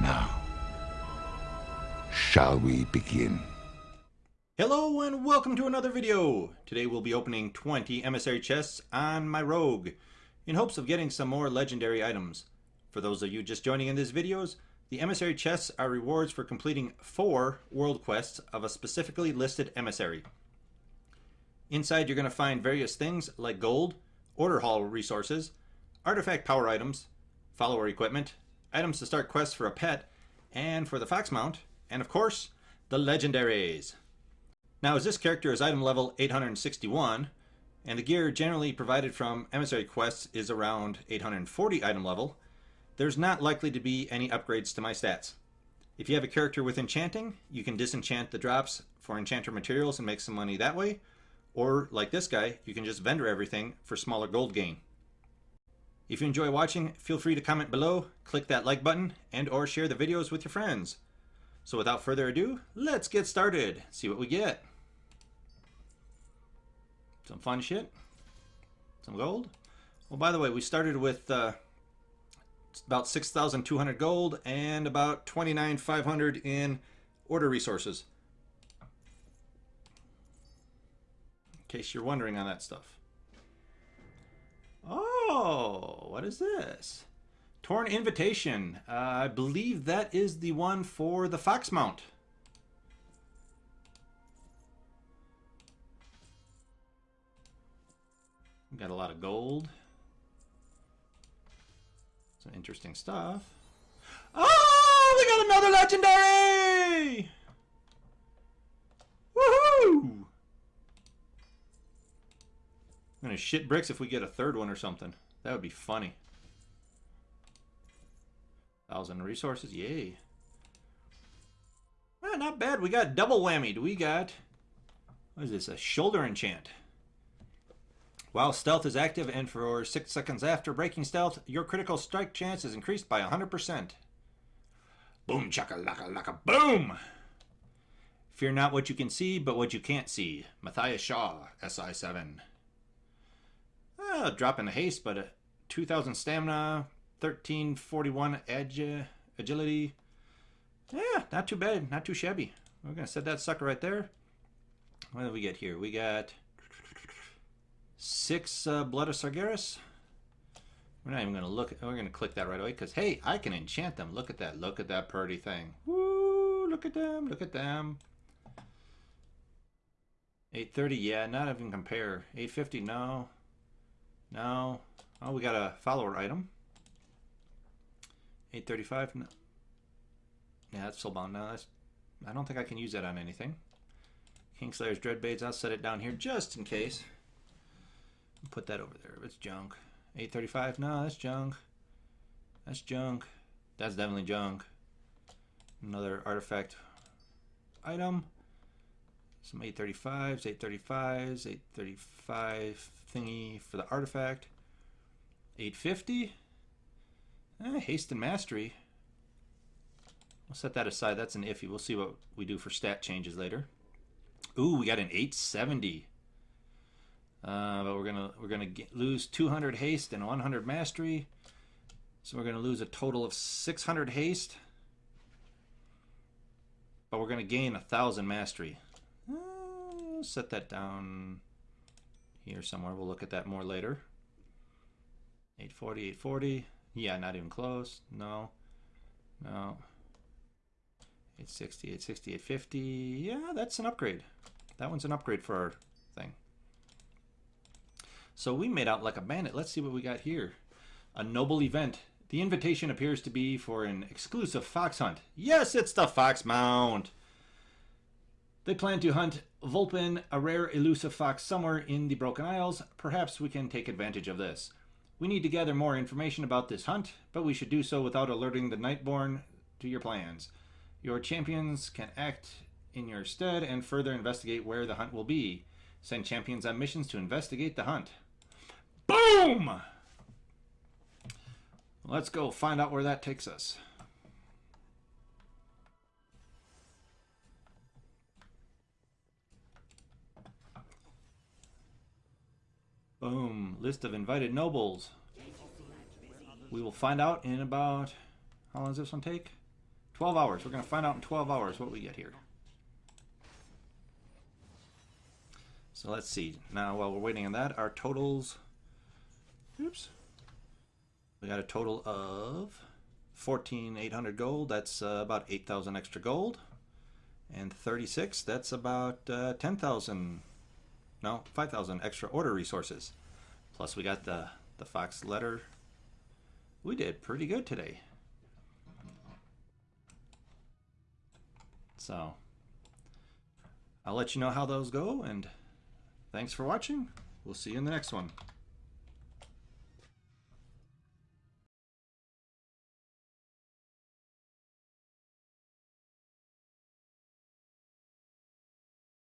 Now, shall we begin? Hello and welcome to another video! Today we'll be opening 20 emissary chests on my rogue, in hopes of getting some more legendary items. For those of you just joining in these videos, the emissary chests are rewards for completing 4 world quests of a specifically listed emissary. Inside you're going to find various things like gold, order hall resources, artifact power items, follower equipment, items to start quests for a pet, and for the fox mount, and of course, the legendaries. Now as this character is item level 861, and the gear generally provided from emissary quests is around 840 item level, there's not likely to be any upgrades to my stats. If you have a character with enchanting, you can disenchant the drops for enchanter materials and make some money that way, or like this guy, you can just vendor everything for smaller gold gain. If you enjoy watching, feel free to comment below, click that like button, and or share the videos with your friends. So without further ado, let's get started. See what we get. Some fun shit. Some gold. Well, by the way, we started with uh, about 6,200 gold and about 29,500 in order resources. In case you're wondering on that stuff. Oh, what is this? Torn Invitation. Uh, I believe that is the one for the Fox Mount. Got a lot of gold. Some interesting stuff. Oh, we got another legendary! Woohoo! I'm gonna shit bricks if we get a third one or something. That would be funny. Thousand resources, yay. Well, not bad. We got double whammy. We got, what is this, a shoulder enchant. While stealth is active and for 6 seconds after breaking stealth, your critical strike chance is increased by 100%. Boom chaka laka laka boom! Fear not what you can see, but what you can't see. Mathias Shaw, SI7. Ah, drop in the haste, but a 2000 stamina, 1341 agi agility. Yeah, not too bad, not too shabby. We're going to set that sucker right there. What do we get here? We got six uh, Blood of Sargeras. We're not even going to look. We're going to click that right away because, hey, I can enchant them. Look at that. Look at that pretty thing. Woo! Look at them. Look at them. 830, yeah, not even compare. 850, no. No. Oh, we got a follower item. 835, no. Yeah, that's still bound. No, that's, I don't think I can use that on anything. Kingslayer's Dreadbaits, I'll set it down here just in case. Put that over there. It's junk. 835. No, that's junk. That's junk. That's definitely junk. Another artifact item. Some 835s, 835s, 835 thingy for the artifact. 850. Eh, haste and mastery. We'll set that aside. That's an iffy. We'll see what we do for stat changes later. Ooh, we got an 870. Uh, but we're gonna we're gonna get, lose 200 haste and 100 mastery, so we're gonna lose a total of 600 haste. But we're gonna gain a thousand mastery. Set that down here somewhere. We'll look at that more later. 840, 840. Yeah, not even close. No, no. 860, 860, 850. Yeah, that's an upgrade. That one's an upgrade for our thing. So we made out like a bandit. Let's see what we got here. A noble event. The invitation appears to be for an exclusive fox hunt. Yes, it's the Fox Mount. They plan to hunt Vulpin, a rare elusive fox somewhere in the Broken Isles. Perhaps we can take advantage of this. We need to gather more information about this hunt, but we should do so without alerting the Nightborne to your plans. Your champions can act in your stead and further investigate where the hunt will be. Send champions on missions to investigate the hunt. Boom! Let's go find out where that takes us. Boom. List of invited nobles. We will find out in about... How long does this one take? 12 hours. We're going to find out in 12 hours what we get here. So let's see. Now, while we're waiting on that, our totals. Oops. We got a total of 14,800 gold. That's uh, about 8,000 extra gold. And 36, that's about uh, 10,000. No, 5,000 extra order resources. Plus, we got the, the Fox letter. We did pretty good today. So, I'll let you know how those go, and thanks for watching. We'll see you in the next one.